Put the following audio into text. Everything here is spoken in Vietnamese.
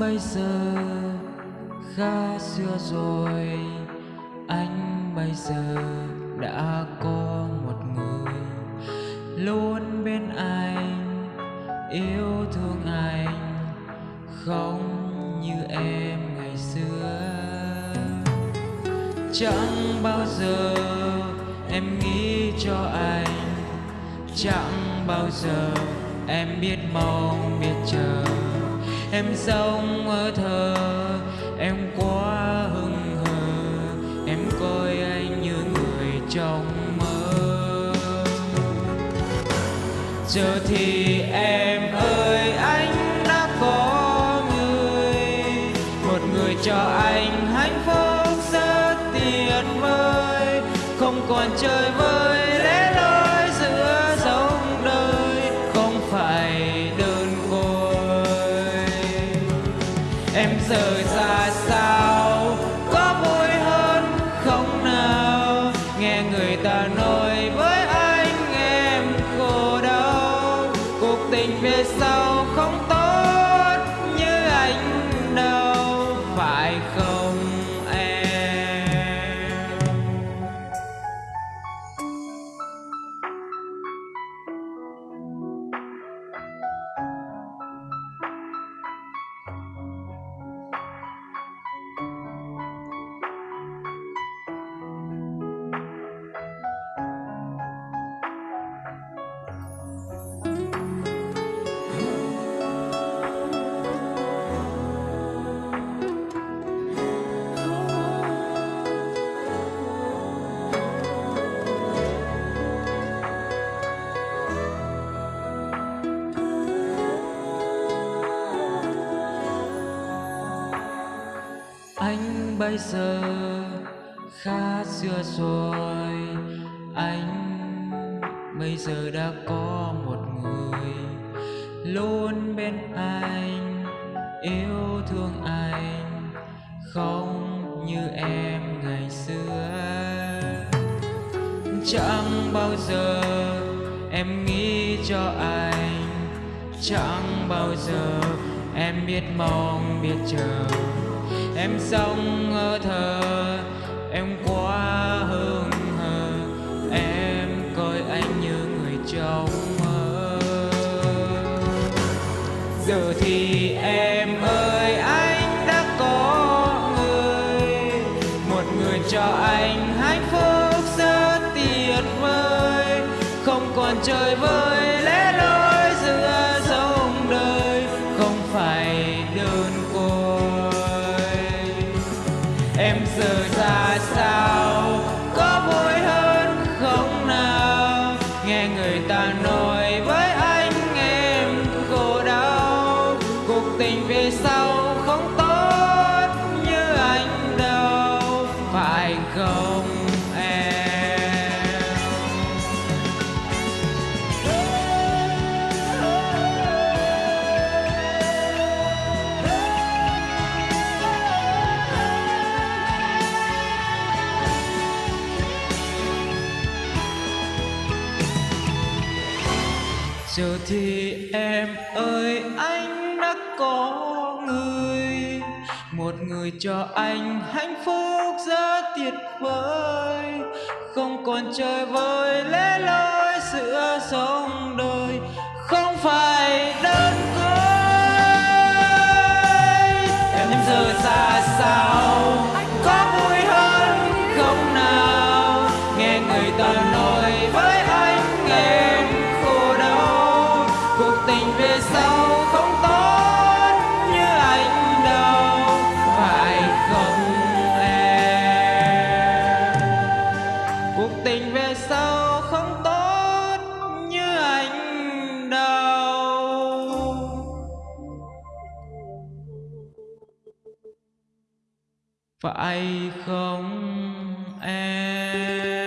bây giờ khá xưa rồi, anh bây giờ đã có một người. Luôn bên anh, yêu thương anh, không như em ngày xưa. Chẳng bao giờ em nghĩ cho anh, chẳng bao giờ em biết mong biết chờ em sống ở thờ, em quá hưng hờ. Em coi anh như người trong mơ. Giờ thì em ơi anh đã có người. Một người cho anh hạnh phúc rất tuyệt vời. Không còn chơi vơi giờ ra sao? Có vui hơn không nào? Nghe người ta nói với anh em khổ đau. Cuộc tình về sau không tốt như anh đâu phải không? Anh bây giờ khá xưa rồi. Anh bây giờ đã có một người luôn bên anh, yêu thương anh, không như em ngày xưa. Chẳng bao giờ em nghĩ cho anh, chẳng bao giờ em biết mong biết chờ em sống ở thờ, em quá hương hờ. Em coi anh như người trong mơ. Giờ thì em ơi anh đã có người. Một người cho anh hạnh phúc rất tuyệt vời. Không còn chơi vơi về không tốt như anh đâu phải không? Giờ thì em ơi, anh đã có người. Một người cho anh hạnh phúc rất tuyệt vời. Không còn chơi vơi lẽ loi giữa sông đời. phải không em?